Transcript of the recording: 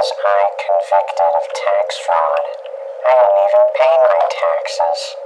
was I convicted of tax fraud. I don't even pay my taxes.